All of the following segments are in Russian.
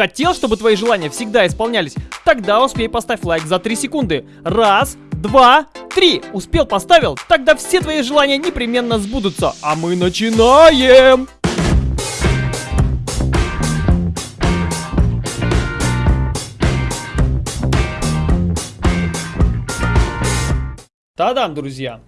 Хотел, чтобы твои желания всегда исполнялись? Тогда успей поставь лайк за 3 секунды. Раз, два, три. Успел, поставил? Тогда все твои желания непременно сбудутся. А мы начинаем! Та-дам, друзья!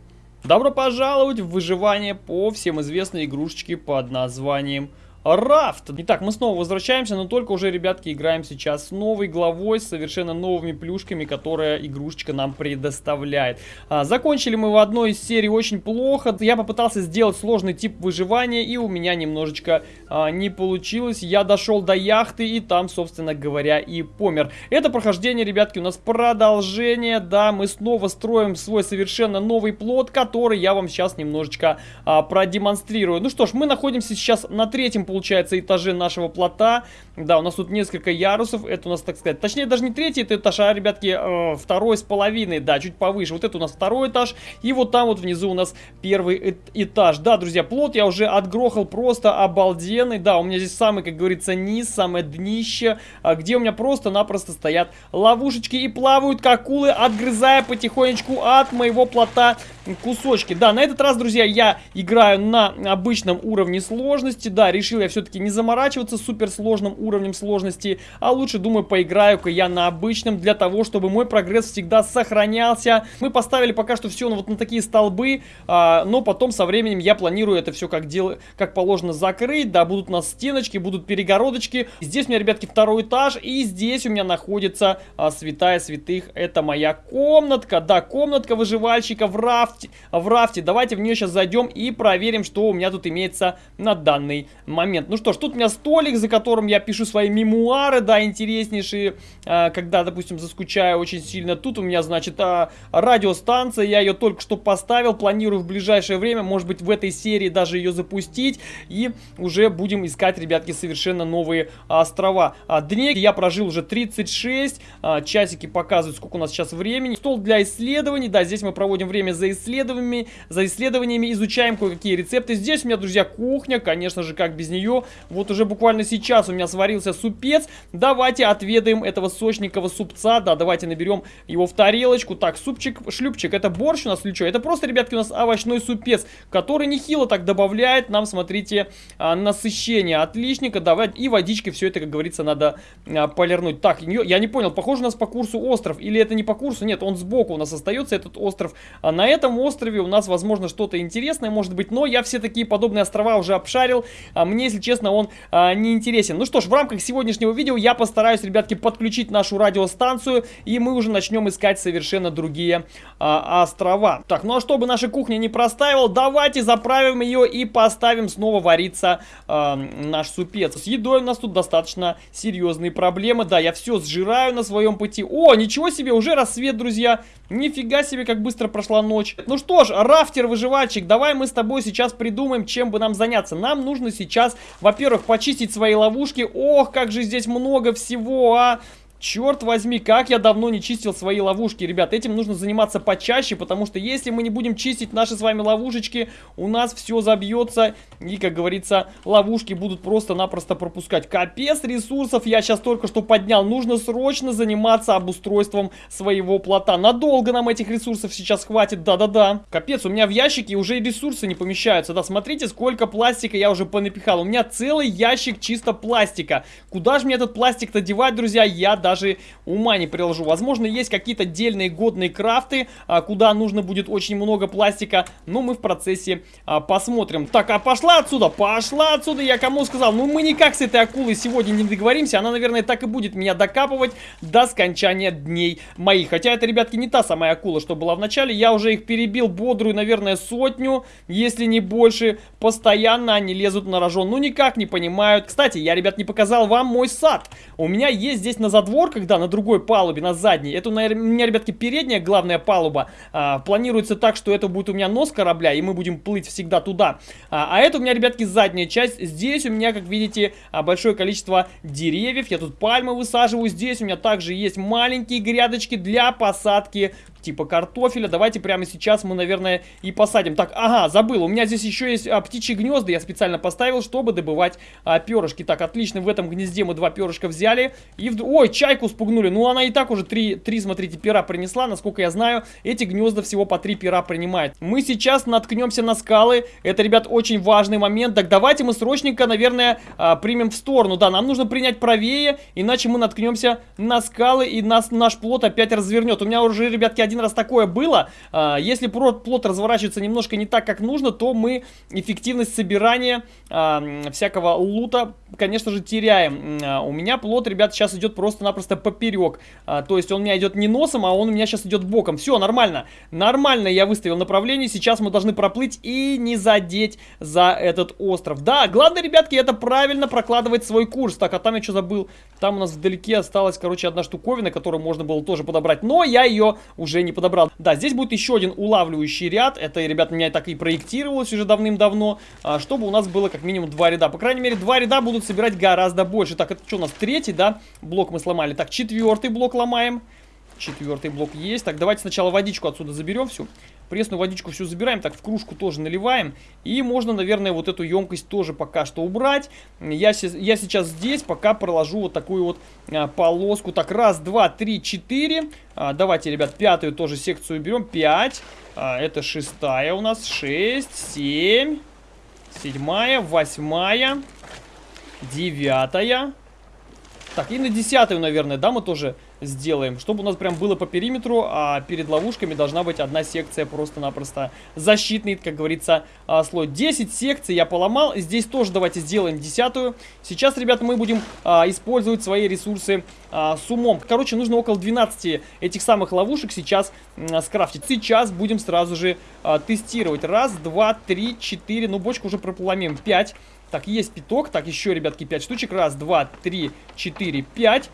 Добро пожаловать в выживание по всем известной игрушечке под названием Рафт. Итак, мы снова возвращаемся, но только уже, ребятки, играем сейчас с новой главой, с совершенно новыми плюшками, которая игрушечка нам предоставляет. А, закончили мы в одной из серий очень плохо. Я попытался сделать сложный тип выживания, и у меня немножечко а, не получилось. Я дошел до яхты, и там, собственно говоря, и помер. Это прохождение, ребятки, у нас продолжение. Да, мы снова строим свой совершенно новый плод, который я вам сейчас немножечко а, продемонстрирую. Ну что ж, мы находимся сейчас на третьем получается, этаже нашего плота. Да, у нас тут несколько ярусов. Это у нас, так сказать, точнее, даже не третий это этаж, а, ребятки, э, второй с половиной. Да, чуть повыше. Вот это у нас второй этаж. И вот там вот внизу у нас первый этаж. Да, друзья, плот я уже отгрохал просто обалденный. Да, у меня здесь самый, как говорится, низ, самое днище, а, где у меня просто-напросто стоят ловушечки и плавают как акулы, отгрызая потихонечку от моего плота кусочки. Да, на этот раз, друзья, я играю на обычном уровне сложности. Да, решил я все-таки не заморачиваться суперсложным уровнем сложности, а лучше, думаю, поиграю-ка я на обычном, для того, чтобы мой прогресс всегда сохранялся. Мы поставили пока что все вот на такие столбы, а, но потом со временем я планирую это все как, дел... как положено закрыть. Да, будут у нас стеночки, будут перегородочки. Здесь у меня, ребятки, второй этаж, и здесь у меня находится а, святая святых. Это моя комнатка, да, комнатка выживальщика в рафте. В рафте. Давайте в нее сейчас зайдем и проверим, что у меня тут имеется на данный момент. Ну что ж, тут у меня столик, за которым я пишу свои мемуары, да, интереснейшие, э, когда, допустим, заскучаю очень сильно. Тут у меня, значит, э, радиостанция, я ее только что поставил, планирую в ближайшее время, может быть, в этой серии даже ее запустить, и уже будем искать, ребятки, совершенно новые острова. А дне я прожил уже 36, а, часики показывают, сколько у нас сейчас времени. Стол для исследований, да, здесь мы проводим время за исследованиями, за исследованиями, изучаем кое-какие рецепты. Здесь у меня, друзья, кухня, конечно же, как без нее. Вот уже буквально сейчас у меня сварился супец. Давайте отведаем этого сочненького супца. Да, давайте наберем его в тарелочку. Так, супчик, шлюпчик, это борщ у нас или что? Это просто, ребятки, у нас овощной супец, который нехило так добавляет нам, смотрите, а, насыщение. Отличненько, давай. И водичкой все это, как говорится, надо а, полирнуть. Так, я не понял, похоже у нас по курсу остров. Или это не по курсу? Нет, он сбоку у нас остается, этот остров. А на этом острове у нас, возможно, что-то интересное может быть. Но я все такие подобные острова уже обшарил. А мне, если честно, он а, не интересен. Ну что ж, в рамках сегодняшнего видео я постараюсь, ребятки, подключить нашу радиостанцию. И мы уже начнем искать совершенно другие а, острова. Так, ну а чтобы наша кухня не простаивала, давайте заправим ее и поставим снова вариться а, наш супец. С едой у нас тут достаточно серьезные проблемы. Да, я все сжираю на своем пути. О, ничего себе, уже рассвет, друзья. Нифига себе, как быстро прошла ночь. Ну что ж, рафтер-выживальщик, давай мы с тобой сейчас придумаем, чем бы нам заняться. Нам нужно сейчас, во-первых, почистить свои ловушки. Ох, как же здесь много всего, а! Черт возьми, как я давно не чистил свои ловушки, ребят. Этим нужно заниматься почаще, потому что если мы не будем чистить наши с вами ловушечки, у нас все забьется. И, как говорится, ловушки будут просто-напросто пропускать. Капец ресурсов я сейчас только что поднял. Нужно срочно заниматься обустройством своего плота. Надолго нам этих ресурсов сейчас хватит, да-да-да. Капец, у меня в ящике уже ресурсы не помещаются. Да, смотрите, сколько пластика я уже понапихал. У меня целый ящик чисто пластика. Куда же мне этот пластик-то девать, друзья? Я даже даже ума не приложу. Возможно, есть какие-то дельные годные крафты, а, куда нужно будет очень много пластика, но мы в процессе а, посмотрим. Так, а пошла отсюда, пошла отсюда, я кому сказал. Ну, мы никак с этой акулой сегодня не договоримся, она, наверное, так и будет меня докапывать до скончания дней моих. Хотя это, ребятки, не та самая акула, что была в начале, я уже их перебил бодрую, наверное, сотню, если не больше. Постоянно они лезут на рожон, ну никак не понимают. Кстати, я, ребят, не показал вам мой сад. У меня есть здесь на задворе двор, когда на другой палубе, на задней, это, у меня, ребятки, передняя главная палуба, а, планируется так, что это будет у меня нос корабля, и мы будем плыть всегда туда. А, а это у меня, ребятки, задняя часть. Здесь у меня, как видите, а, большое количество деревьев, я тут пальмы высаживаю. Здесь у меня также есть маленькие грядочки для посадки типа картофеля. Давайте прямо сейчас мы, наверное, и посадим. Так, ага, забыл, у меня здесь еще есть а, птичьи гнезда, я специально поставил, чтобы добывать а, перышки. Так, отлично, в этом гнезде мы два перышка взяли. И, в... ой, чайку спугнули. Ну, она и так уже три, три, смотрите, пера принесла. Насколько я знаю, эти гнезда всего по три пера принимают. Мы сейчас наткнемся на скалы. Это, ребят, очень важный момент. Так, давайте мы срочненько, наверное, а, примем в сторону. Да, нам нужно принять правее, иначе мы наткнемся на скалы и нас, наш плод опять развернет. У меня уже, ребятки, один раз такое было. А, если плод разворачивается немножко не так, как нужно, то мы эффективность собирания а, всякого лута, конечно же, теряем. А, у меня плод, ребят, сейчас идет просто-напросто поперек. То есть он у меня идет не носом, а он у меня сейчас идет боком. Все, нормально. Нормально я выставил направление. Сейчас мы должны проплыть и не задеть за этот остров. Да, главное, ребятки, это правильно прокладывать свой курс. Так, а там я что забыл? Там у нас вдалеке осталась, короче, одна штуковина, которую можно было тоже подобрать. Но я ее уже не подобрал. Да, здесь будет еще один улавливающий ряд. Это, ребят, меня так и проектировалось уже давным-давно. А, чтобы у нас было как минимум два ряда. По крайней мере, два ряда будут собирать гораздо больше. Так, это что у нас? Третий, да? Блок мы сломали. Так, четвертый блок ломаем. Четвертый блок есть. Так, давайте сначала водичку отсюда заберем всю. Пресную водичку всю забираем. Так, в кружку тоже наливаем. И можно, наверное, вот эту емкость тоже пока что убрать. Я, я сейчас здесь пока проложу вот такую вот а, полоску. Так, раз, два, три, четыре. А, давайте, ребят, пятую тоже секцию берем. Пять. А, это шестая у нас. Шесть, семь. Седьмая, восьмая. Девятая. Так, и на десятую, наверное, да, мы тоже сделаем. Чтобы у нас прям было по периметру, а перед ловушками должна быть одна секция просто-напросто защитный, как говорится, а, слой. 10 секций я поломал. Здесь тоже давайте сделаем десятую. Сейчас, ребята, мы будем а, использовать свои ресурсы а, с умом. Короче, нужно около 12 этих самых ловушек сейчас а, скрафтить. Сейчас будем сразу же а, тестировать. Раз, два, три, четыре. Ну, бочку уже прополомим. Пять. Так, есть пяток. Так, еще, ребятки, пять штучек. Раз, два, три, четыре, пять.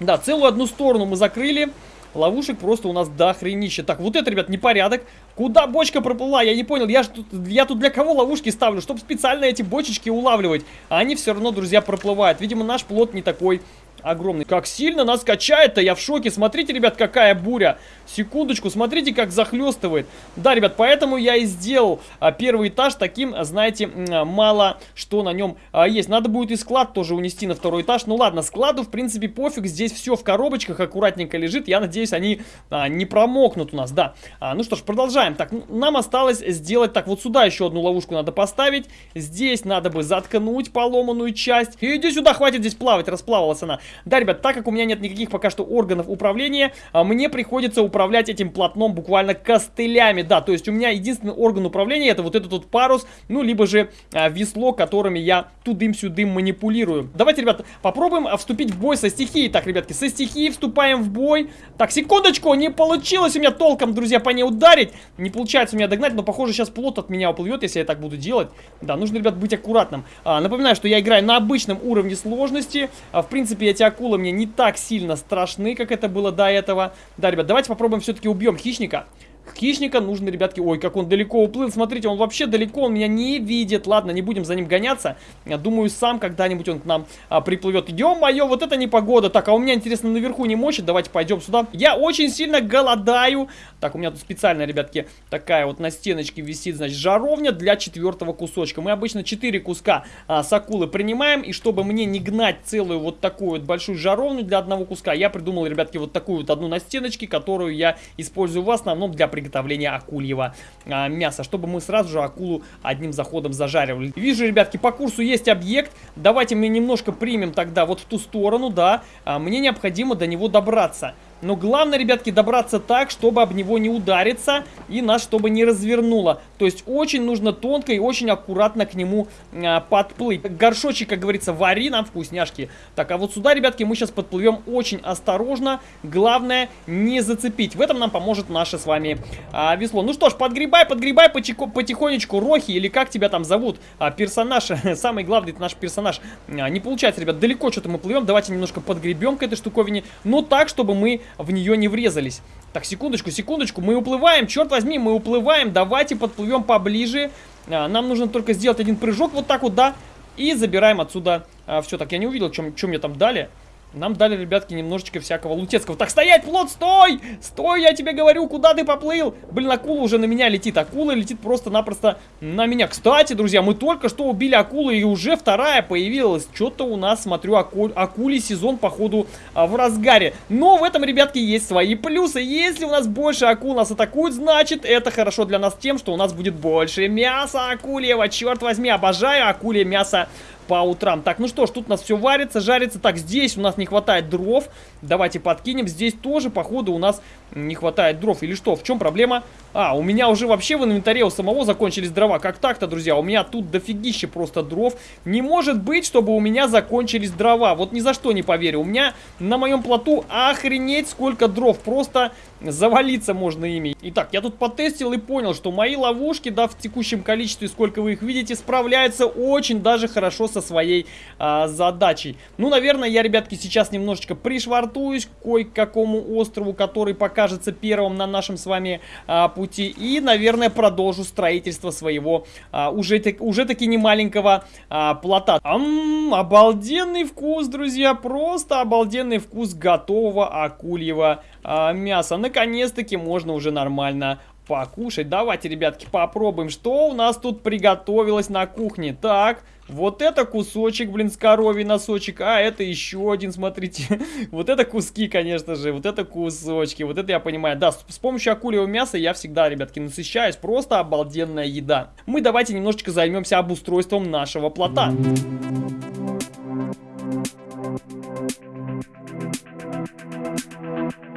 Да, целую одну сторону мы закрыли. Ловушек просто у нас до хренища. Так, вот это, ребят, непорядок. Куда бочка проплыла? Я не понял. Я, ж тут, я тут для кого ловушки ставлю? Чтобы специально эти бочечки улавливать. А они все равно, друзья, проплывают. Видимо, наш плод не такой огромный. Как сильно нас качает-то, я в шоке. Смотрите, ребят, какая буря. Секундочку, смотрите, как захлестывает. Да, ребят, поэтому я и сделал а, первый этаж таким, знаете, мало что на нем а, есть. Надо будет и склад тоже унести на второй этаж. Ну ладно, складу, в принципе, пофиг. Здесь все в коробочках аккуратненько лежит. Я надеюсь, они а, не промокнут у нас, да. А, ну что ж, продолжаем. Так, нам осталось сделать, так, вот сюда еще одну ловушку надо поставить. Здесь надо бы заткнуть поломанную часть. Иди сюда, хватит здесь плавать, расплавалась она. Да, ребят, так как у меня нет никаких пока что органов управления, а, мне приходится управлять этим полотном буквально костылями. Да, то есть у меня единственный орган управления это вот этот вот парус, ну, либо же а, весло, которыми я тудым-сюдым манипулирую. Давайте, ребят, попробуем а, вступить в бой со стихией. Так, ребятки, со стихией вступаем в бой. Так, секундочку, не получилось у меня толком, друзья, по ней ударить. Не получается у меня догнать, но, похоже, сейчас плот от меня уплывет, если я так буду делать. Да, нужно, ребят, быть аккуратным. А, напоминаю, что я играю на обычном уровне сложности. А, в принципе, эти акулы мне не так сильно страшны, как это было до этого. Да, ребят, давайте попробуем все-таки убьем хищника. Хищника нужно, ребятки... Ой, как он далеко уплыл. Смотрите, он вообще далеко, он меня не видит. Ладно, не будем за ним гоняться. Я думаю, сам когда-нибудь он к нам а, приплывет. Ё-моё, вот это непогода. Так, а у меня, интересно, наверху не мочит. Давайте пойдем сюда. Я очень сильно голодаю. Так, у меня тут специально, ребятки, такая вот на стеночке висит, значит, жаровня для четвертого кусочка. Мы обычно 4 куска а, с акулы принимаем. И чтобы мне не гнать целую вот такую вот большую жаровню для одного куска, я придумал, ребятки, вот такую вот одну на стеночке, которую я использую в основном для приготовления акульего а, мяса, чтобы мы сразу же акулу одним заходом зажаривали. Вижу, ребятки, по курсу есть объект. Давайте мы немножко примем тогда вот в ту сторону, да. А, мне необходимо до него добраться. Но главное, ребятки, добраться так, чтобы об него не удариться и нас чтобы не развернуло. То есть очень нужно тонко и очень аккуратно к нему а, подплыть. Горшочек, как говорится, вари нам вкусняшки. Так, а вот сюда, ребятки, мы сейчас подплывем очень осторожно. Главное не зацепить. В этом нам поможет наше с вами а, весло. Ну что ж, подгребай, подгребай потихонечку. Рохи или как тебя там зовут? А, персонаж, самый главный это наш персонаж. А, не получается, ребят, далеко что-то мы плывем. Давайте немножко подгребем к этой штуковине. Но так, чтобы мы в нее не врезались. Так, секундочку, секундочку, мы уплываем, черт возьми, мы уплываем, давайте подплывем поближе. А, нам нужно только сделать один прыжок вот так вот, да, и забираем отсюда а, все. Так, я не увидел, что мне там дали. Нам дали, ребятки, немножечко всякого лутецкого. Так, стоять, плод, стой! Стой, я тебе говорю, куда ты поплыл? Блин, акула уже на меня летит. Акула летит просто-напросто на меня. Кстати, друзья, мы только что убили акулу, и уже вторая появилась. Что-то у нас, смотрю, аку... акулий сезон, походу, а, в разгаре. Но в этом, ребятки, есть свои плюсы. Если у нас больше акул нас атакуют, значит, это хорошо для нас тем, что у нас будет больше мяса акульего. Черт возьми, обожаю акулье мясо по утрам. Так, ну что ж, тут у нас все варится, жарится. Так, здесь у нас не хватает дров. Давайте подкинем. Здесь тоже, походу, у нас не хватает дров. Или что? В чем проблема? А, у меня уже вообще в инвентаре у самого закончились дрова. Как так-то, друзья? У меня тут дофигище просто дров. Не может быть, чтобы у меня закончились дрова. Вот ни за что не поверю. У меня на моем плоту охренеть сколько дров. Просто завалиться можно ими. Итак, я тут потестил и понял, что мои ловушки, да, в текущем количестве, сколько вы их видите, справляются очень даже хорошо со своей а, задачей. Ну, наверное, я, ребятки, сейчас немножечко пришвартуюсь кое-какому острову, который покажется первым на нашем с вами а, пути. И, наверное, продолжу строительство своего а, уже, уже таки немаленького а, плота. Ам, обалденный вкус, друзья, просто обалденный вкус готового акульего а, мяса. Наконец-таки можно уже нормально покушать. Давайте, ребятки, попробуем, что у нас тут приготовилось на кухне. Так, вот это кусочек, блин, с коровий носочек, а это еще один, смотрите. вот это куски, конечно же, вот это кусочки, вот это я понимаю. Да, с, с помощью акульего мяса я всегда, ребятки, насыщаюсь, просто обалденная еда. Мы давайте немножечко займемся обустройством нашего плота.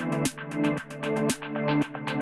Thank you.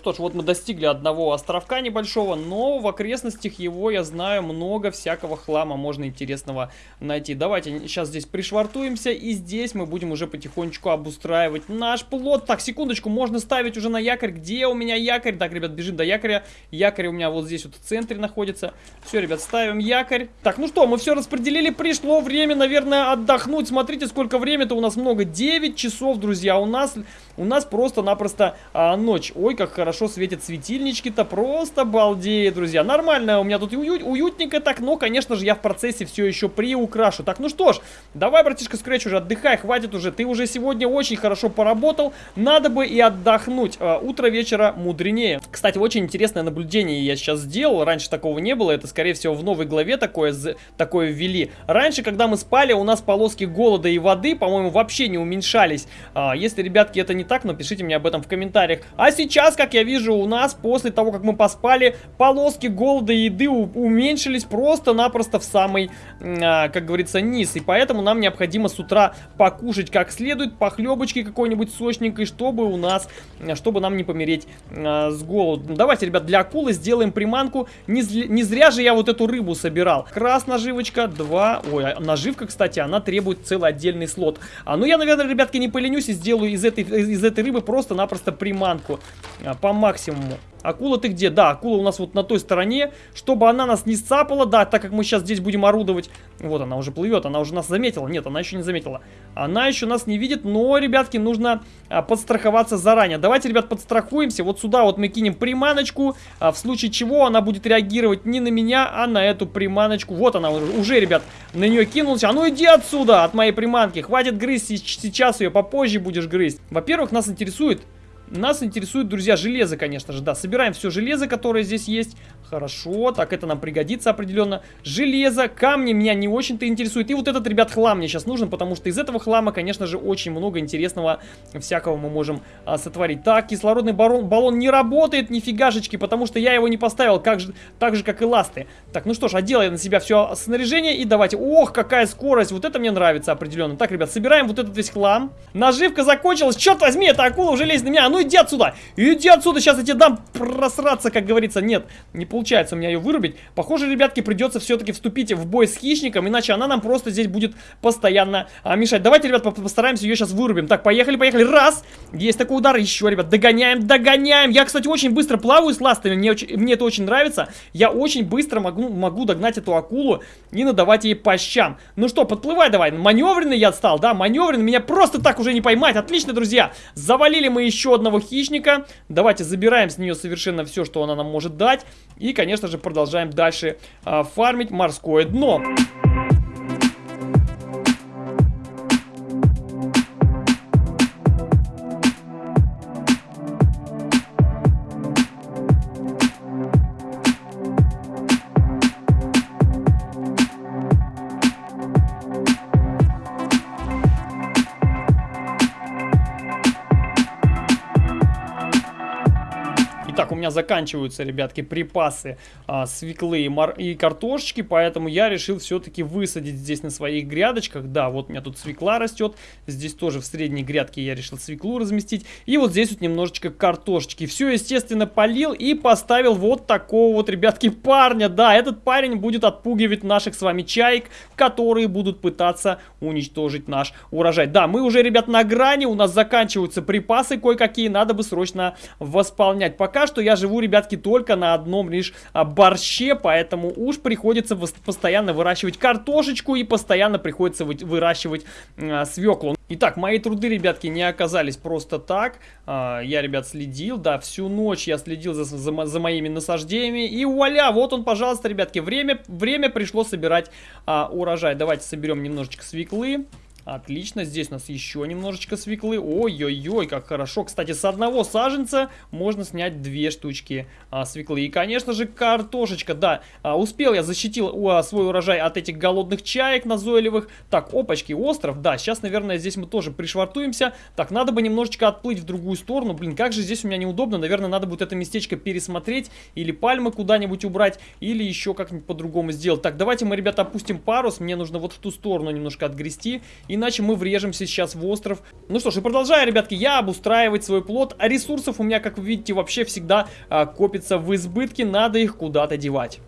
Что ж, вот мы достигли одного островка небольшого, но в окрестностях его, я знаю, много всякого хлама можно интересного найти. Давайте сейчас здесь пришвартуемся, и здесь мы будем уже потихонечку обустраивать наш плод. Так, секундочку, можно ставить уже на якорь. Где у меня якорь? Так, ребят, бежим до якоря. Якорь у меня вот здесь вот в центре находится. Все, ребят, ставим якорь. Так, ну что, мы все распределили, пришло время, наверное, отдохнуть. Смотрите, сколько времени-то у нас много. 9 часов, друзья, у нас, у нас просто-напросто а, ночь. Ой, как хорошо светят светильнички-то, просто балдеет, друзья. Нормально, у меня тут уют, уютненько так, но, конечно же, я в процессе все еще приукрашу. Так, ну что ж, давай, братишка Скретч, уже отдыхай, хватит уже. Ты уже сегодня очень хорошо поработал, надо бы и отдохнуть. А, утро вечера мудренее. Кстати, очень интересное наблюдение я сейчас сделал, раньше такого не было, это, скорее всего, в новой главе такое, такое ввели. Раньше, когда мы спали, у нас полоски голода и воды, по-моему, вообще не уменьшались. А, если, ребятки, это не так, напишите мне об этом в комментариях. А сейчас, как как я вижу, у нас после того, как мы поспали, полоски голода и еды уменьшились просто-напросто в самый, а, как говорится, низ. И поэтому нам необходимо с утра покушать как следует, похлебочки какой-нибудь сочненькой, чтобы у нас, чтобы нам не помереть а, с голоду. Давайте, ребят, для акулы сделаем приманку. Не, не зря же я вот эту рыбу собирал. Крас наживочка, два. Ой, а наживка, кстати, она требует целый отдельный слот. А ну я, наверное, ребятки, не поленюсь и сделаю из этой, из этой рыбы просто-напросто приманку. А, по максимуму. Акула ты где? Да, акула у нас вот на той стороне, чтобы она нас не сцапала, да, так как мы сейчас здесь будем орудовать. Вот она уже плывет, она уже нас заметила. Нет, она еще не заметила. Она еще нас не видит, но, ребятки, нужно а, подстраховаться заранее. Давайте, ребят, подстрахуемся. Вот сюда вот мы кинем приманочку, а, в случае чего она будет реагировать не на меня, а на эту приманочку. Вот она уже, уже ребят, на нее кинулась. А ну иди отсюда, от моей приманки. Хватит грызть, сейчас ее попозже будешь грызть. Во-первых, нас интересует нас интересует, друзья, железо, конечно же, да. Собираем все железо, которое здесь есть. Хорошо, так это нам пригодится определенно. Железо, камни меня не очень-то интересует. И вот этот, ребят, хлам мне сейчас нужен, потому что из этого хлама, конечно же, очень много интересного всякого мы можем а, сотворить. Так, кислородный баллон, баллон не работает, нифигашечки, потому что я его не поставил, как же, так же, как и ласты. Так, ну что ж, одел на себя все снаряжение и давайте. Ох, какая скорость, вот это мне нравится определенно. Так, ребят, собираем вот этот весь хлам. Наживка закончилась, черт возьми, эта акула уже лезет на меня. А ну иди отсюда! Иди отсюда, сейчас я тебе дам просраться, как говорится. Нет, не получается у меня ее вырубить. Похоже, ребятки, придется все-таки вступить в бой с хищником, иначе она нам просто здесь будет постоянно а, мешать. Давайте, ребят, постараемся ее сейчас вырубим. Так, поехали, поехали. Раз! Есть такой удар. Еще, ребят, догоняем, догоняем. Я, кстати, очень быстро плаваю с ластами. Мне, очень, мне это очень нравится. Я очень быстро могу, могу догнать эту акулу и надавать ей по щам. Ну что, подплывай давай. Маневренный я стал, да? Маневренный. Меня просто так уже не поймать. Отлично, друзья. Завалили мы еще одного хищника. Давайте забираем с нее совершенно все, что она нам может дать. И И, конечно же, продолжаем дальше а, фармить морское дно. Заканчиваются, ребятки, припасы а, свеклы и, мор... и картошечки, поэтому я решил все-таки высадить здесь на своих грядочках. Да, вот у меня тут свекла растет, здесь тоже в средней грядке я решил свеклу разместить. И вот здесь вот немножечко картошечки. Все, естественно, полил и поставил вот такого вот, ребятки, парня. Да, этот парень будет отпугивать наших с вами чаек, которые будут пытаться уничтожить наш урожай. Да, мы уже, ребят, на грани, у нас заканчиваются припасы кое-какие, надо бы срочно восполнять. Пока что я живу, ребятки, только на одном лишь а, борще, поэтому уж приходится постоянно выращивать картошечку и постоянно приходится выращивать а, свеклу. Итак, мои труды, ребятки, не оказались просто так. А, я, ребят, следил, да, всю ночь я следил за, за, за моими насаждениями. И вуаля, вот он, пожалуйста, ребятки, время, время пришло собирать а, урожай. Давайте соберем немножечко свеклы. Отлично, здесь у нас еще немножечко свеклы. Ой-ой-ой, как хорошо. Кстати, с одного саженца можно снять две штучки а, свеклы. И, конечно же, картошечка. Да, а, успел я защитил а, свой урожай от этих голодных чаек назойливых. Так, опачки, остров. Да, сейчас, наверное, здесь мы тоже пришвартуемся. Так, надо бы немножечко отплыть в другую сторону. Блин, как же здесь у меня неудобно. Наверное, надо будет это местечко пересмотреть. Или пальмы куда-нибудь убрать. Или еще как-нибудь по-другому сделать. Так, давайте мы, ребята, опустим парус. Мне нужно вот в ту сторону немножко отгрести. И иначе мы врежемся сейчас в остров. Ну что ж, и продолжаю, ребятки, я обустраивать свой плод. А ресурсов у меня, как вы видите, вообще всегда а, копится в избытке, надо их куда-то девать.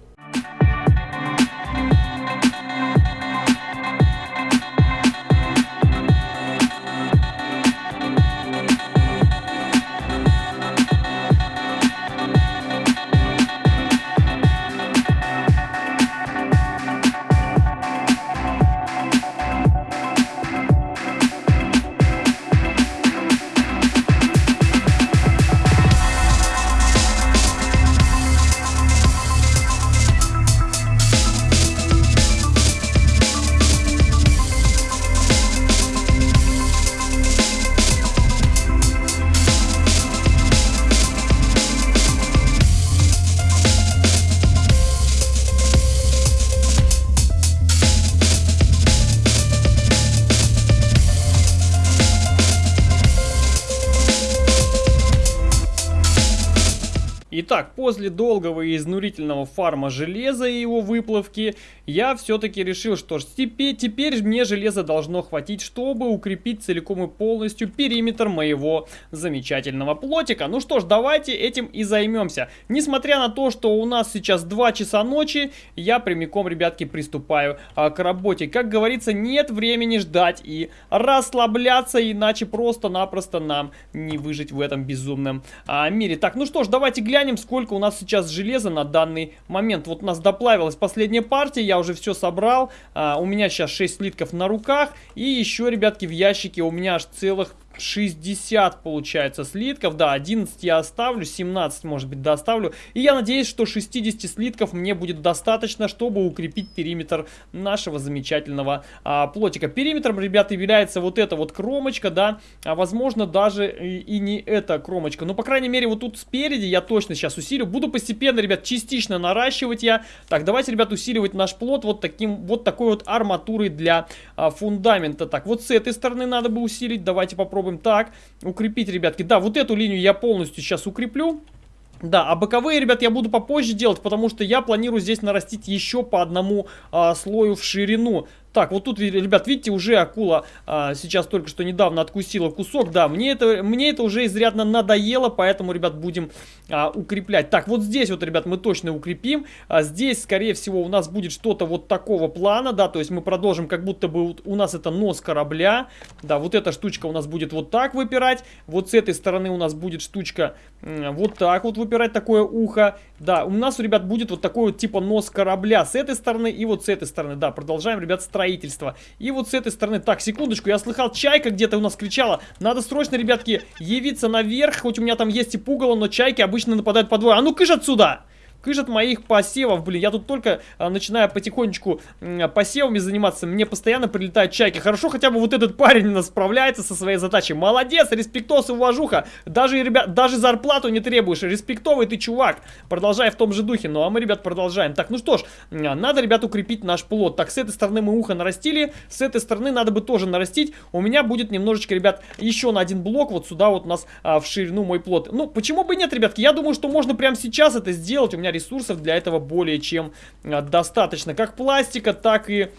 Итак, после долгого и изнурительного фарма железа и его выплавки, я все-таки решил, что ж, теперь, теперь мне железа должно хватить, чтобы укрепить целиком и полностью периметр моего замечательного плотика. Ну что ж, давайте этим и займемся. Несмотря на то, что у нас сейчас 2 часа ночи, я прямиком, ребятки, приступаю а, к работе. Как говорится, нет времени ждать и расслабляться, иначе просто-напросто нам не выжить в этом безумном а, мире. Так, ну что ж, давайте глянем сколько у нас сейчас железа на данный момент. Вот у нас доплавилась последняя партия, я уже все собрал. А, у меня сейчас 6 слитков на руках. И еще, ребятки, в ящике у меня аж целых 60 получается слитков, да, 11 я оставлю, 17 может быть доставлю. И я надеюсь, что 60 слитков мне будет достаточно, чтобы укрепить периметр нашего замечательного а, плотика. Периметром, ребята, является вот эта вот кромочка, да, а возможно даже и, и не эта кромочка. Но, по крайней мере, вот тут спереди я точно сейчас усилю. Буду постепенно, ребят, частично наращивать я. Так, давайте, ребят, усиливать наш плот вот таким, вот такой вот арматурой для а, фундамента. Так, вот с этой стороны надо бы усилить, давайте попробуем попробуем так. Укрепить, ребятки. Да, вот эту линию я полностью сейчас укреплю. Да, а боковые, ребят, я буду попозже делать, потому что я планирую здесь нарастить еще по одному а, слою в ширину. Так, вот тут, ребят, видите, уже акула а, сейчас только что недавно откусила кусок. Да, мне это, мне это уже изрядно надоело, поэтому, ребят, будем а, укреплять. Так, вот здесь вот, ребят, мы точно укрепим. А, здесь, скорее всего, у нас будет что-то вот такого плана, да, то есть мы продолжим, как будто бы у нас это нос корабля. Да, вот эта штучка у нас будет вот так выпирать. Вот с этой стороны у нас будет штучка вот так вот выпирать, такое ухо. Да, у нас, ребят, будет вот такой вот типа нос корабля с этой стороны и вот с этой стороны. Да, продолжаем, ребят, строить строительства. И вот с этой стороны... Так, секундочку, я слыхал, чайка где-то у нас кричала. Надо срочно, ребятки, явиться наверх. Хоть у меня там есть и пугало, но чайки обычно нападают по двое. А ну кыш отсюда! Кыш от моих посевов, блин, я тут только а, начинаю потихонечку а, посевами заниматься, мне постоянно прилетают чайки. Хорошо, хотя бы вот этот парень нас справляется со своей задачей. Молодец, респектос и уважуха. Даже, ребят, даже зарплату не требуешь. Респектовый ты чувак. Продолжай в том же духе. Ну, а мы, ребят, продолжаем. Так, ну что ж, надо, ребят, укрепить наш плод. Так, с этой стороны мы ухо нарастили, с этой стороны надо бы тоже нарастить. У меня будет немножечко, ребят, еще на один блок вот сюда вот у нас а, в ширину мой плод. Ну, почему бы нет, ребятки? Я думаю, что можно прямо сейчас это сделать. У меня ресурсов для этого более чем а, достаточно. Как пластика, так и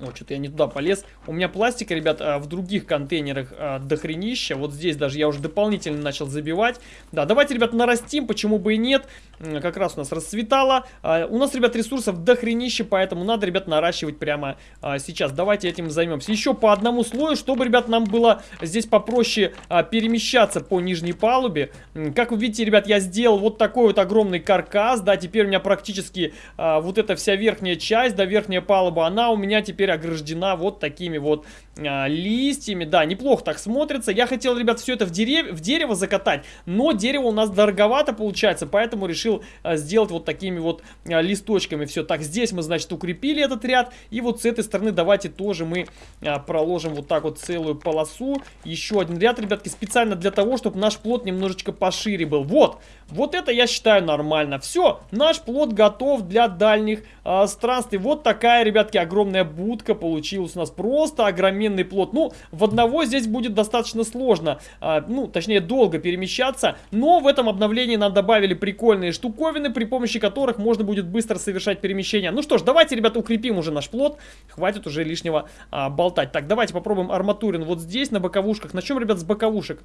о, что-то я не туда полез. У меня пластика, ребят, а, в других контейнерах а, дохренища. Вот здесь даже я уже дополнительно начал забивать. Да, давайте, ребят, нарастим, почему бы и нет. Как раз у нас расцветало. А, у нас, ребят, ресурсов дохренища, поэтому надо, ребят, наращивать прямо сейчас. Давайте этим займемся. Еще по одному слою, чтобы, ребят, нам было здесь попроще перемещаться по нижней палубе. Как вы видите, ребят, я сделал вот такой вот огромный каркас. Да, теперь у меня практически вот эта вся верхняя часть, да, верхняя палуба, она у меня теперь теперь ограждена вот такими вот а, листьями. Да, неплохо так смотрится. Я хотел, ребят, все это в, дерев... в дерево закатать, но дерево у нас дороговато получается, поэтому решил а, сделать вот такими вот а, листочками все. Так, здесь мы, значит, укрепили этот ряд, и вот с этой стороны давайте тоже мы а, проложим вот так вот целую полосу. Еще один ряд, ребятки, специально для того, чтобы наш плод немножечко пошире был. Вот, вот это я считаю нормально. Все, наш плод готов для дальних а, странствий. Вот такая, ребятки, огромная будка утка получилась у нас просто огроменный плод. Ну, в одного здесь будет достаточно сложно, а, ну, точнее, долго перемещаться, но в этом обновлении нам добавили прикольные штуковины, при помощи которых можно будет быстро совершать перемещение. Ну что ж, давайте, ребята, укрепим уже наш плод, хватит уже лишнего а, болтать. Так, давайте попробуем арматурин вот здесь, на боковушках. Начнем, ребят, с боковушек.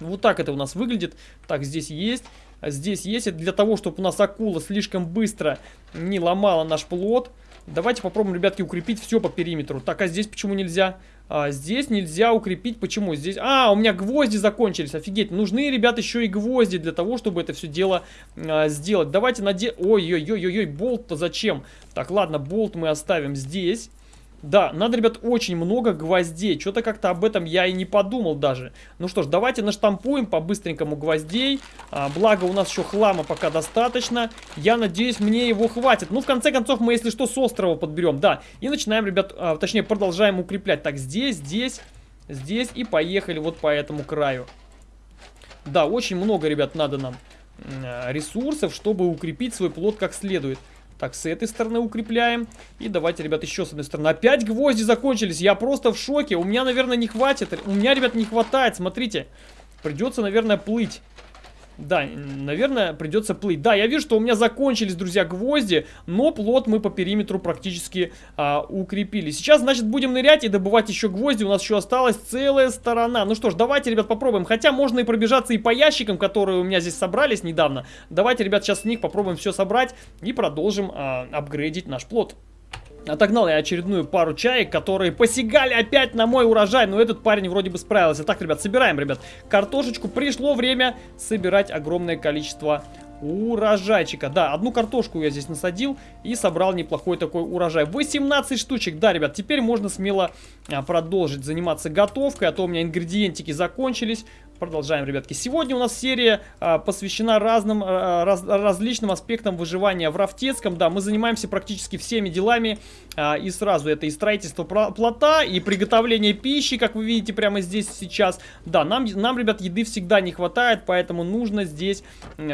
Вот так это у нас выглядит. Так, здесь есть. Здесь есть. Это для того, чтобы у нас акула слишком быстро не ломала наш плод. Давайте попробуем, ребятки, укрепить все по периметру. Так, а здесь почему нельзя? А, здесь нельзя укрепить. Почему? Здесь... А, у меня гвозди закончились. Офигеть. Нужны, ребят, еще и гвозди для того, чтобы это все дело а, сделать. Давайте наде... Ой-ой-ой-ой, болт-то зачем? Так, ладно, болт мы оставим здесь. Да, надо, ребят, очень много гвоздей. Что-то как-то об этом я и не подумал даже. Ну что ж, давайте наштампуем по-быстренькому гвоздей. А, благо, у нас еще хлама пока достаточно. Я надеюсь, мне его хватит. Ну, в конце концов, мы, если что, с острова подберем. Да, и начинаем, ребят, а, точнее, продолжаем укреплять. Так, здесь, здесь, здесь и поехали вот по этому краю. Да, очень много, ребят, надо нам а, ресурсов, чтобы укрепить свой плод как следует. Так, с этой стороны укрепляем. И давайте, ребят, еще с одной стороны. Опять гвозди закончились. Я просто в шоке. У меня, наверное, не хватит. У меня, ребят, не хватает. Смотрите. Придется, наверное, плыть. Да, наверное, придется плыть. Да, я вижу, что у меня закончились, друзья, гвозди, но плот мы по периметру практически а, укрепили. Сейчас, значит, будем нырять и добывать еще гвозди. У нас еще осталась целая сторона. Ну что ж, давайте, ребят, попробуем. Хотя можно и пробежаться и по ящикам, которые у меня здесь собрались недавно. Давайте, ребят, сейчас с них попробуем все собрать и продолжим а, апгрейдить наш плот. Отогнал я очередную пару чаек, которые посягали опять на мой урожай. Но этот парень вроде бы справился. Так, ребят, собираем, ребят, картошечку. Пришло время собирать огромное количество урожайчика. Да, одну картошку я здесь насадил и собрал неплохой такой урожай. 18 штучек. Да, ребят, теперь можно смело а, продолжить заниматься готовкой, а то у меня ингредиентики закончились. Продолжаем, ребятки. Сегодня у нас серия а, посвящена разным, а, раз, различным аспектам выживания в Рафтецком. Да, мы занимаемся практически всеми делами. А, и сразу это и строительство плота, и приготовление пищи, как вы видите прямо здесь сейчас. Да, нам, нам, ребят, еды всегда не хватает, поэтому нужно здесь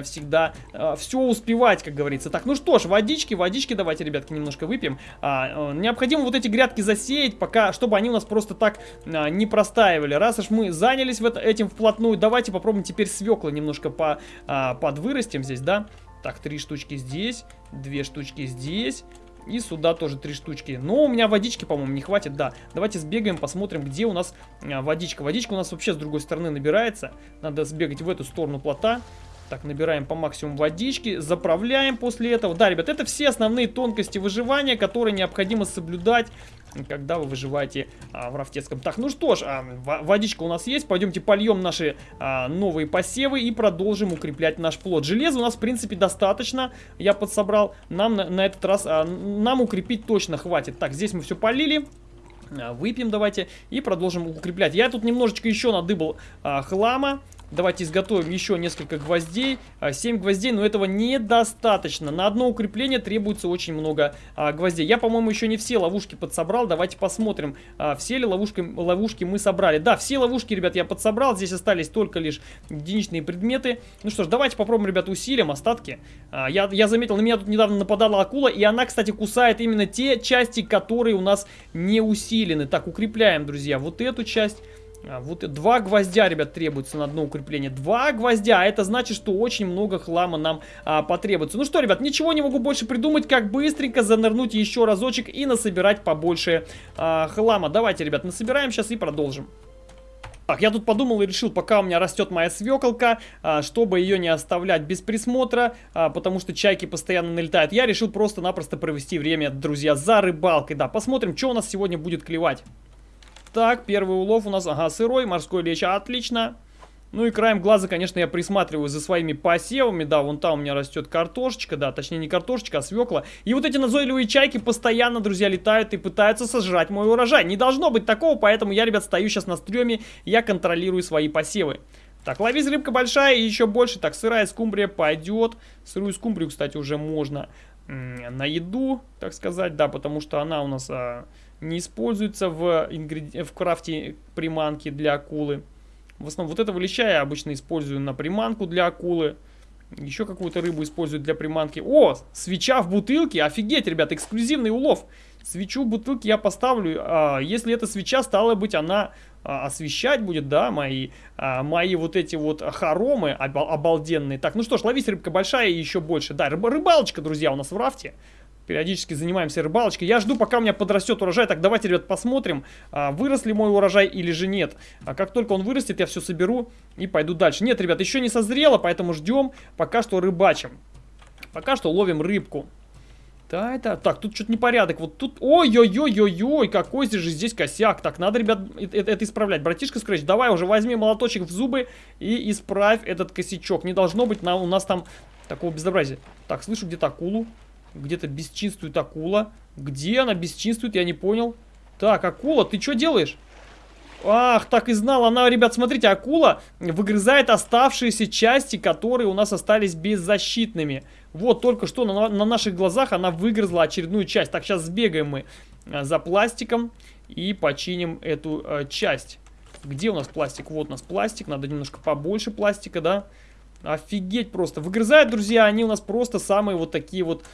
всегда а, все успевать, как говорится. Так, ну что ж, водички, водички давайте, ребятки, немножко выпьем. А, необходимо вот эти грядки засеять, пока, чтобы они у нас просто так не простаивали. Раз уж мы занялись в это, этим вплотную. Давайте попробуем теперь свекла немножко по, подвырастим здесь, да? Так, три штучки здесь, две штучки здесь. И сюда тоже три штучки. Но у меня водички, по-моему, не хватит, да. Давайте сбегаем, посмотрим, где у нас а, водичка. Водичка у нас вообще с другой стороны набирается. Надо сбегать в эту сторону плота. Так, набираем по максимуму водички, заправляем после этого. Да, ребят, это все основные тонкости выживания, которые необходимо соблюдать когда вы выживаете а, в Рафтецком. Так, ну что ж, а, водичка у нас есть. Пойдемте польем наши а, новые посевы и продолжим укреплять наш плод. Железа у нас, в принципе, достаточно. Я подсобрал. Нам на, на этот раз, а, нам укрепить точно хватит. Так, здесь мы все полили. А, выпьем давайте и продолжим укреплять. Я тут немножечко еще надыбал а, хлама. Давайте изготовим еще несколько гвоздей. 7 гвоздей, но этого недостаточно. На одно укрепление требуется очень много а, гвоздей. Я, по-моему, еще не все ловушки подсобрал. Давайте посмотрим, а, все ли ловушки, ловушки мы собрали. Да, все ловушки, ребят, я подсобрал. Здесь остались только лишь единичные предметы. Ну что ж, давайте попробуем, ребят, усилим остатки. А, я, я заметил, на меня тут недавно нападала акула, и она, кстати, кусает именно те части, которые у нас не усилены. Так, укрепляем, друзья, вот эту часть. А, вот два гвоздя, ребят, требуется на одно укрепление. Два гвоздя, а это значит, что очень много хлама нам а, потребуется. Ну что, ребят, ничего не могу больше придумать, как быстренько занырнуть еще разочек и насобирать побольше а, хлама. Давайте, ребят, насобираем сейчас и продолжим. Так, я тут подумал и решил, пока у меня растет моя свеколка, а, чтобы ее не оставлять без присмотра, потому что чайки постоянно налетают, я решил просто-напросто провести время, друзья, за рыбалкой. Да, посмотрим, что у нас сегодня будет клевать. Так, первый улов у нас, ага, сырой, морской лещ, отлично. Ну и краем глаза, конечно, я присматриваю за своими посевами. Да, вон там у меня растет картошечка, да, точнее не картошечка, а свекла. И вот эти назойливые чайки постоянно, друзья, летают и пытаются сожрать мой урожай. Не должно быть такого, поэтому я, ребят, стою сейчас на стреме, я контролирую свои посевы. Так, ловись рыбка большая и еще больше. Так, сырая скумбрия пойдет. Сырую скумбрию, кстати, уже можно на еду, так сказать, да, потому что она у нас а, не используется в, ингреди... в крафте приманки для акулы. В основном вот этого леща я обычно использую на приманку для акулы. Еще какую-то рыбу используют для приманки. О, свеча в бутылке. Офигеть, ребят, эксклюзивный улов. Свечу в бутылке я поставлю. А, если эта свеча, стала быть, она а, освещать будет, да, мои, а, мои вот эти вот хоромы обалденные. Так, ну что ж, ловись рыбка большая и еще больше. Да, рыб, рыбалочка, друзья, у нас в рафте периодически занимаемся рыбалочкой. Я жду, пока у меня подрастет урожай. Так, давайте, ребят, посмотрим, а, вырос ли мой урожай или же нет. А как только он вырастет, я все соберу и пойду дальше. Нет, ребят, еще не созрело, поэтому ждем. Пока что рыбачим. Пока что ловим рыбку. Да, это... Так, тут что-то непорядок. Вот тут... Ой-ой-ой-ой-ой, какой здесь же здесь косяк. Так, надо, ребят, это, это исправлять. Братишка Скретч, давай уже возьми молоточек в зубы и исправь этот косячок. Не должно быть на, у нас там такого безобразия. Так, слышу где-то акулу. Где-то бесчинствует акула. Где она бесчинствует, я не понял. Так, акула, ты что делаешь? Ах, так и знал. Она, ребят, смотрите, акула выгрызает оставшиеся части, которые у нас остались беззащитными. Вот, только что на, на наших глазах она выгрызла очередную часть. Так, сейчас сбегаем мы э, за пластиком и починим эту э, часть. Где у нас пластик? Вот у нас пластик. Надо немножко побольше пластика, да? Офигеть просто. Выгрызают, друзья, они у нас просто самые вот такие вот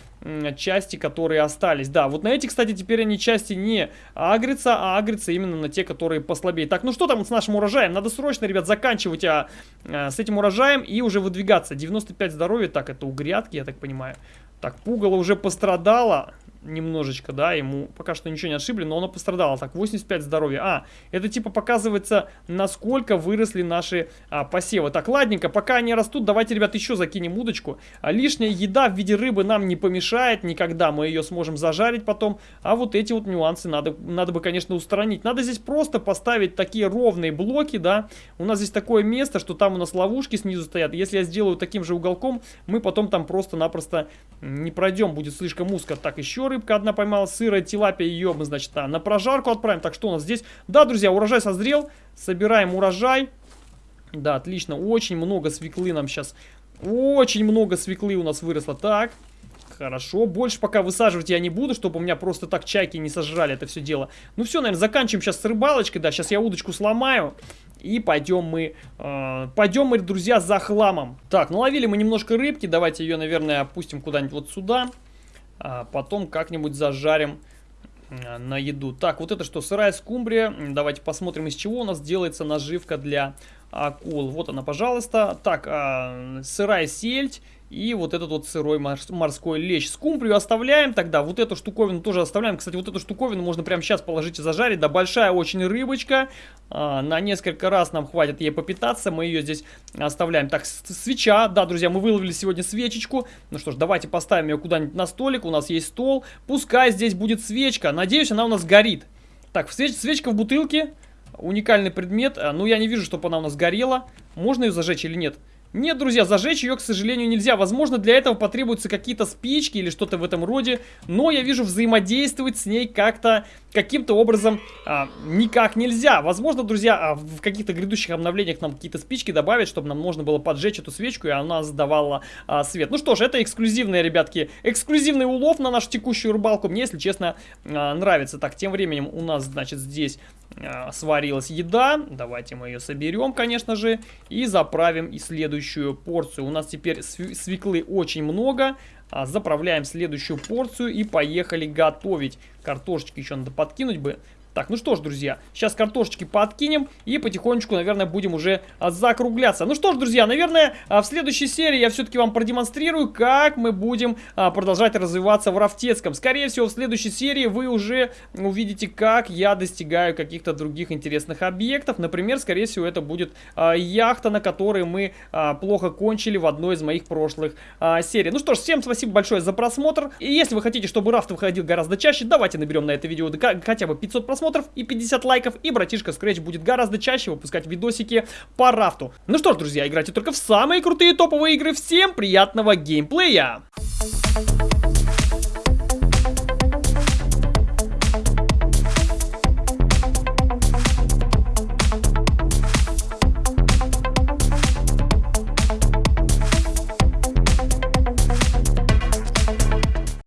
части, которые остались. Да, вот на эти, кстати, теперь они части не агрятся, а агрятся именно на те, которые послабее. Так, ну что там с нашим урожаем? Надо срочно, ребят, заканчивать а, а, с этим урожаем и уже выдвигаться. 95 здоровья, так, это у грядки, я так понимаю. Так, пугало уже пострадало немножечко, да, ему пока что ничего не отшибли, но оно пострадало. Так, 85 здоровья. А, это типа показывается, насколько выросли наши а, посевы. Так, ладненько, пока они растут, давайте, ребят, еще закинем удочку. А, лишняя еда в виде рыбы нам не помешает никогда, мы ее сможем зажарить потом. А вот эти вот нюансы надо, надо бы, конечно, устранить. Надо здесь просто поставить такие ровные блоки, да. У нас здесь такое место, что там у нас ловушки снизу стоят. Если я сделаю таким же уголком, мы потом там просто-напросто не пройдем, будет слишком узко. Так, еще рыбка одна поймала, сырая тилапия, ее мы, значит, а, на прожарку отправим. Так, что у нас здесь? Да, друзья, урожай созрел, собираем урожай. Да, отлично, очень много свеклы нам сейчас, очень много свеклы у нас выросло. Так, Хорошо, больше пока высаживать я не буду, чтобы у меня просто так чайки не сожрали это все дело. Ну все, наверное, заканчиваем сейчас с рыбалочкой, да, сейчас я удочку сломаю. И пойдем мы, э, пойдем мы, друзья, за хламом. Так, наловили мы немножко рыбки, давайте ее, наверное, опустим куда-нибудь вот сюда. А потом как-нибудь зажарим э, на еду. Так, вот это что, сырая скумбрия. Давайте посмотрим, из чего у нас делается наживка для акул. Вот она, пожалуйста. Так, э, сырая сельдь и вот этот вот сырой морской лещ. Скумбрию оставляем тогда. Вот эту штуковину тоже оставляем. Кстати, вот эту штуковину можно прямо сейчас положить и зажарить. Да, большая очень рыбочка. А, на несколько раз нам хватит ей попитаться. Мы ее здесь оставляем. Так, свеча. Да, друзья, мы выловили сегодня свечечку. Ну что ж, давайте поставим ее куда-нибудь на столик. У нас есть стол. Пускай здесь будет свечка. Надеюсь, она у нас горит. Так, свеч свечка в бутылке. Уникальный предмет. А, ну, я не вижу, чтобы она у нас горела. Можно ее зажечь или нет? Нет, друзья, зажечь ее, к сожалению, нельзя. Возможно, для этого потребуются какие-то спички или что-то в этом роде. Но я вижу, взаимодействовать с ней как-то, каким-то образом а, никак нельзя. Возможно, друзья, а, в каких-то грядущих обновлениях нам какие-то спички добавят, чтобы нам можно было поджечь эту свечку, и она сдавала а, свет. Ну что ж, это эксклюзивные, ребятки, эксклюзивный улов на нашу текущую рыбалку. Мне, если честно, а, нравится. Так, тем временем у нас, значит, здесь а, сварилась еда. Давайте мы ее соберем, конечно же, и заправим и следующую порцию. У нас теперь свеклы очень много. А, заправляем следующую порцию и поехали готовить. Картошечки еще надо подкинуть бы. Так, ну что ж, друзья, сейчас картошечки подкинем и потихонечку, наверное, будем уже а, закругляться. Ну что ж, друзья, наверное, а, в следующей серии я все-таки вам продемонстрирую, как мы будем а, продолжать развиваться в Рафтецком. Скорее всего, в следующей серии вы уже увидите, как я достигаю каких-то других интересных объектов. Например, скорее всего, это будет яхта, на которой мы плохо кончили в одной из моих прошлых серий. Ну что ж, всем спасибо большое за просмотр. И если вы хотите, чтобы Рафт выходил гораздо чаще, давайте наберем на это видео хотя бы 500 просмотров просмотров и 50 лайков, и братишка Scratch будет гораздо чаще выпускать видосики по рафту. Ну что ж, друзья, играйте только в самые крутые топовые игры. Всем приятного геймплея! Thank you.